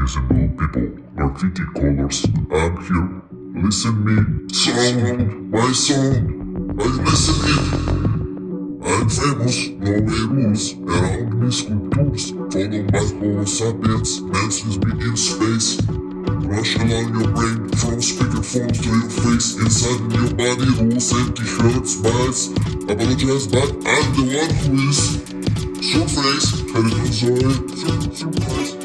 reasonable people, graffiti colors. I'm here. Listen me. Sound. my song. I listen it. I'm famous, no way rules. Around me sculptures. Follow my homo sapiens. Dances me in space. Rush along your brain from speakerphones to your face. Inside your body rules empty hurts, bites. Apologize, but I'm the one who is. Surface, I don't enjoy? Surprise.